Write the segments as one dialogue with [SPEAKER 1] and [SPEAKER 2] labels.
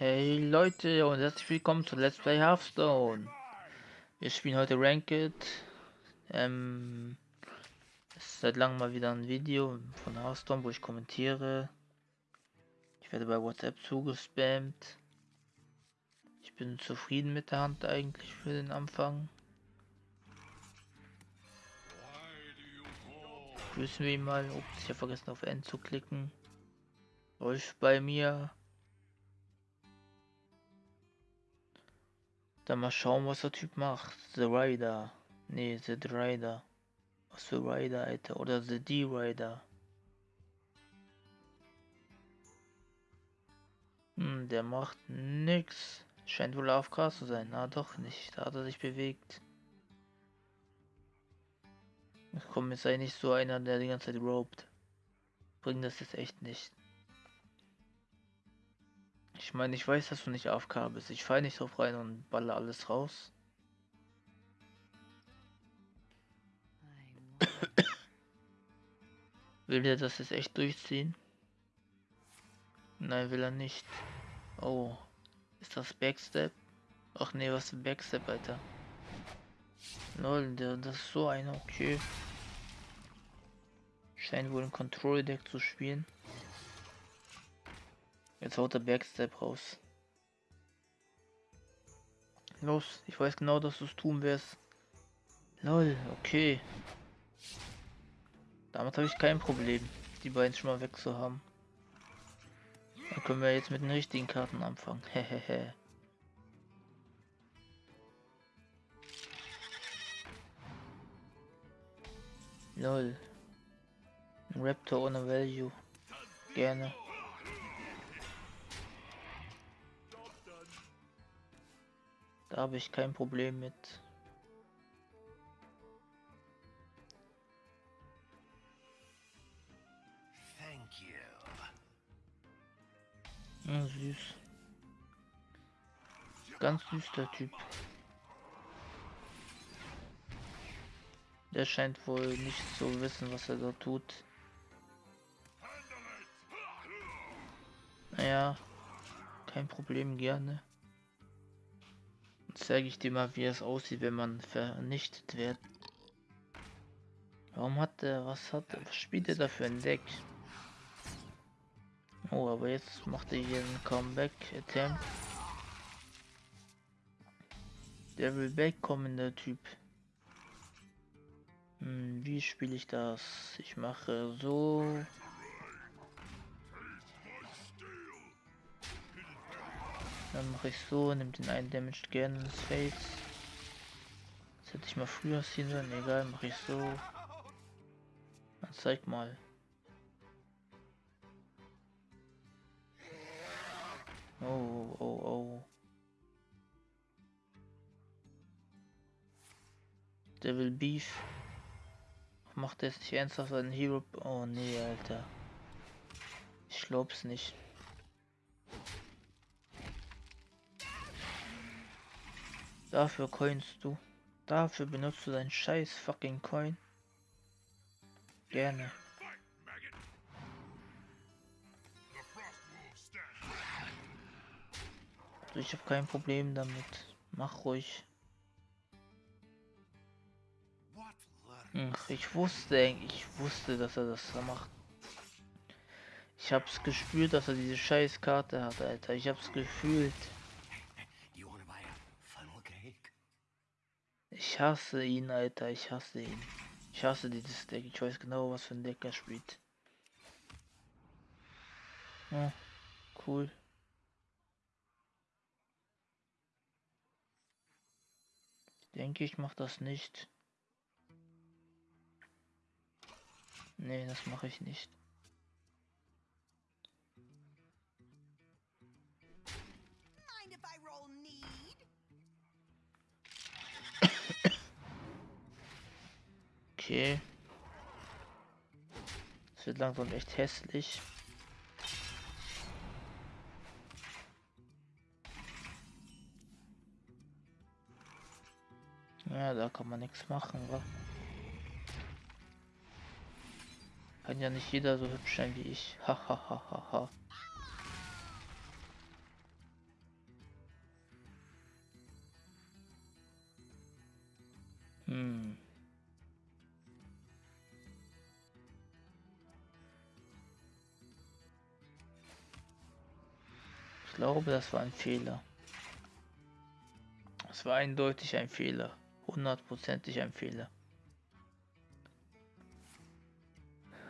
[SPEAKER 1] Hey Leute und herzlich willkommen zu Let's Play Hearthstone. Wir spielen heute Ranked. Ähm, es ist seit langem mal wieder ein Video von Hearthstone, wo ich kommentiere. Ich werde bei WhatsApp zugespammt. Ich bin zufrieden mit der Hand eigentlich für den Anfang. Grüßen wir ihn mal. Ups, ich habe vergessen auf N zu klicken. Läuft bei mir. Dann mal schauen, was der Typ macht. The Rider. Nee, The Rider. Was für Rider, Alter. Oder The D-Rider. Hm, der macht nix. Scheint wohl AFK zu sein. Na doch nicht. Da hat er sich bewegt. Komm, jetzt sei nicht so einer, der die ganze Zeit robt. Bringt das jetzt echt nicht. Ich meine, ich weiß, dass du nicht AFK bist. Ich fall nicht drauf rein und balle alles raus. will der das jetzt echt durchziehen? Nein, will er nicht. Oh. Ist das Backstep? Ach nee, was ist Backstep, Alter? Lol, der, das ist so einer, okay. Scheint wohl ein Control-Deck zu spielen. Jetzt haut der Backstep raus. Los, ich weiß genau, dass du es tun wirst. Lol, okay. Damit habe ich kein Problem, die beiden schon mal weg zu haben. Dann können wir jetzt mit den richtigen Karten anfangen. Hehehe. Lol. Ein Raptor ohne Value. Gerne. Da habe ich kein Problem mit. Ja, süß. Ganz süßer Typ. Der scheint wohl nicht zu wissen, was er da tut. Naja, kein Problem, gerne zeige ich dir mal, wie es aussieht, wenn man vernichtet wird. Warum hat der, was hat, was spielt er da für ein Deck? Oh, aber jetzt macht er hier einen Comeback Attempt. Der will wegkommen, der Typ. Hm, wie spiele ich das? Ich mache so. Dann mache ich so, nimmt den einen Damage gerne ins Face. Das hätte ich mal früher ziehen sollen, egal, mache ich so. Dann zeig mal. Oh, oh, oh. Devil Beef. Macht er jetzt nicht ernsthaft einen Hero? Oh nee, Alter. Ich glaub's nicht. Dafür coinst du. Dafür benutzt du deinen scheiß fucking Coin. Gerne. Also ich habe kein Problem damit. Mach ruhig. Ach, ich wusste, ich wusste, dass er das macht. Ich hab's gespürt, dass er diese scheiß Karte hat, Alter. Ich hab's gefühlt. Ich hasse ihn, Alter. Ich hasse ihn. Ich hasse dieses Deck. Ich weiß genau, was für ein Deck er spielt. Ja, cool. Ich denke, ich mache das nicht. Nee, das mache ich nicht. Okay. Es wird langsam echt hässlich. Ja, da kann man nichts machen, wa? Kann ja nicht jeder so hübsch sein wie ich. Hahaha. hm. Glaube, das war ein Fehler. Es war eindeutig ein Fehler. Hundertprozentig ein Fehler.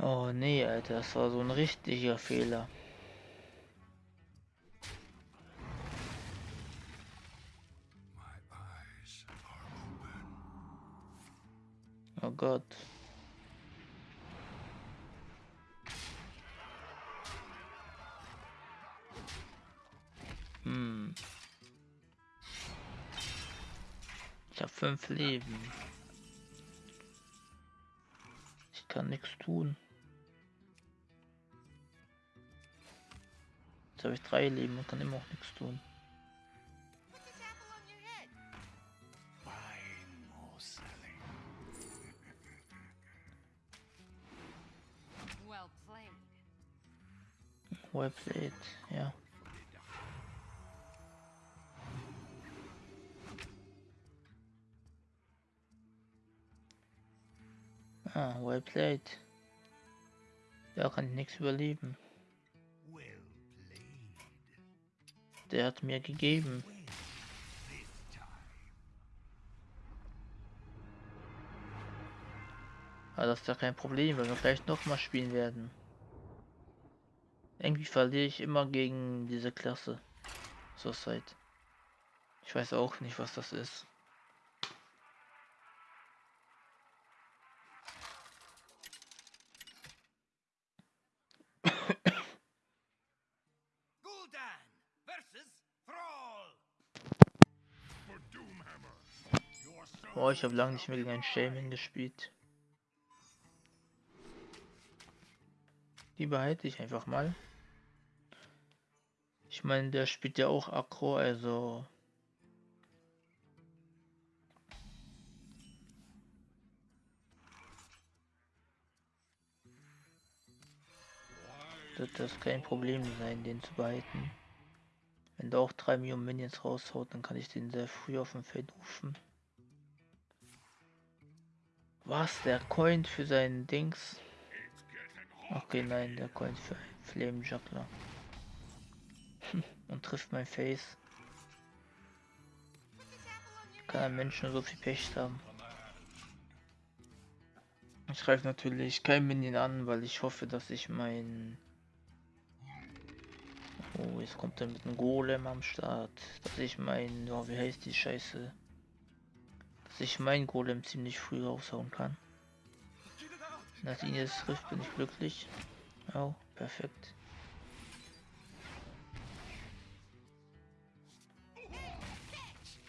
[SPEAKER 1] Oh nee, Alter, das war so ein richtiger Fehler. Oh Gott. Fünf Leben. Ich kann nichts tun. Jetzt habe ich drei Leben und kann immer auch nichts tun. Well played, ja. Ah, well played. Da kann ich nichts überleben. Der hat mir gegeben. Aber das ist ja kein Problem, weil wir vielleicht noch mal spielen werden. Irgendwie verliere ich immer gegen diese Klasse. So seit. Ich weiß auch nicht, was das ist. Oh, ich habe lange nicht mehr gegen einen Shaman gespielt. Die behalte ich einfach mal. Ich meine, der spielt ja auch Akro, also... Wird das kein Problem sein, den zu behalten. Wenn der auch 3 Millionen Minions raushaut, dann kann ich den sehr früh auf dem Feld rufen. Was? Der Coin für seinen Dings? Okay, nein, der Coin für Flame Juggler. Und trifft mein Face. Kann ein Mensch nur so viel Pech haben. Ich greife natürlich kein Minion an, weil ich hoffe, dass ich mein... Oh, jetzt kommt er mit einem Golem am Start. Dass ich mein... Oh, wie heißt die Scheiße? Dass ich mein Golem ziemlich früh raushauen kann. Nach jetzt trifft, bin ich glücklich. Oh, perfekt.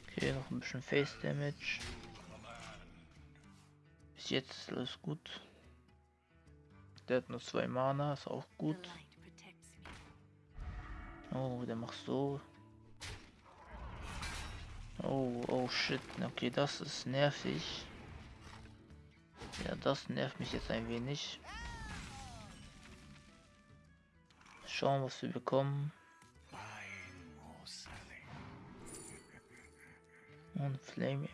[SPEAKER 1] Okay, noch ein bisschen Face Damage. Bis jetzt ist alles gut. Der hat nur zwei Mana, ist auch gut. Oh, der macht so. Oh, oh shit. Okay, das ist nervig. Ja, das nervt mich jetzt ein wenig. Schauen, was wir bekommen. Und Flame.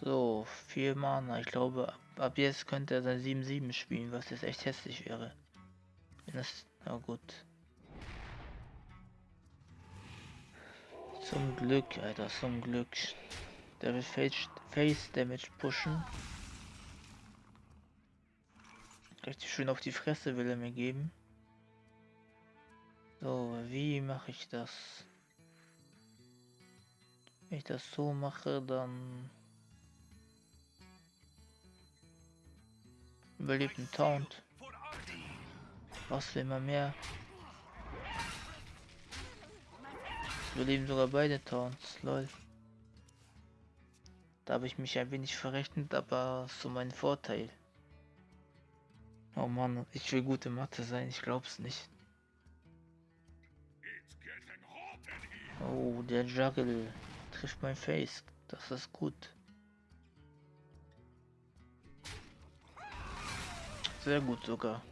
[SPEAKER 1] So, vier Mana. Ich glaube, ab jetzt könnte er sein 7-7 spielen, was jetzt echt hässlich wäre. Wenn das, na gut. Zum Glück, Alter, zum Glück. Der will Face, Face Damage pushen. Richtig schön auf die Fresse will er mir geben. So, wie mache ich das? Wenn ich das so mache, dann Überlebt ein Taunt. Was will man mehr? Überleben sogar beide Taunts, lol. Da habe ich mich ein wenig verrechnet, aber zu meinem Vorteil. Oh Mann, ich will gute Mathe sein, ich glaub's nicht. Oh, der Juggle trifft mein Face. Das ist gut. Sehr gut sogar.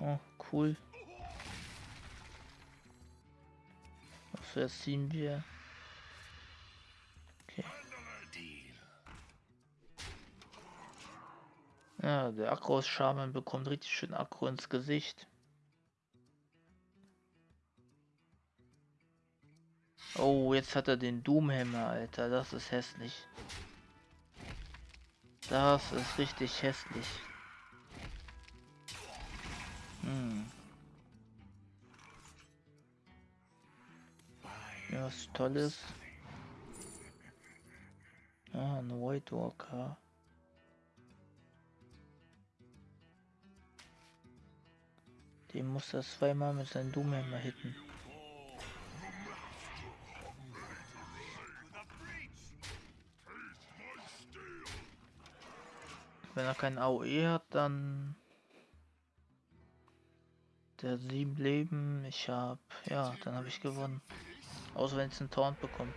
[SPEAKER 1] Oh, cool. So, jetzt ziehen wir. Okay. Ja, der Akro aus Shaman bekommt richtig schön Akro ins Gesicht. Oh, jetzt hat er den Doomhammer, Alter. Das ist hässlich. Das ist richtig hässlich. Hm. Ja, was Tolles. Ah, ein White Walker. Den muss er zweimal mit seinem Doomhammer hitten. Wenn er kein AOE hat, dann der sieben Leben. Ich hab, ja, dann habe ich gewonnen. Außer wenn es einen Taunt bekommt.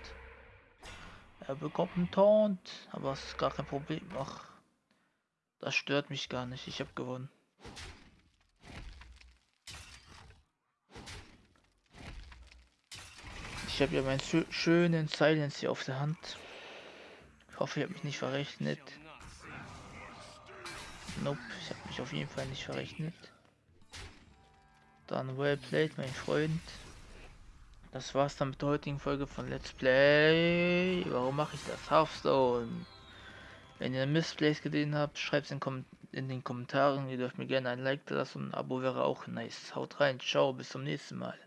[SPEAKER 1] Er bekommt einen Taunt, aber es ist gar kein Problem. Ach, das stört mich gar nicht. Ich habe gewonnen. Ich habe ja meinen schönen Silence hier auf der Hand. Ich hoffe, ich habe mich nicht verrechnet. Nope, ich habe mich auf jeden Fall nicht verrechnet. Dann well played, mein Freund. Das war's dann mit der heutigen Folge von Let's Play. Warum mache ich das? Hearthstone. Wenn ihr Missplays gesehen habt, schreibt es in, in, den Kommentaren. Ihr dürft mir gerne ein Like lassen und ein Abo wäre auch nice. Haut rein, ciao, bis zum nächsten Mal.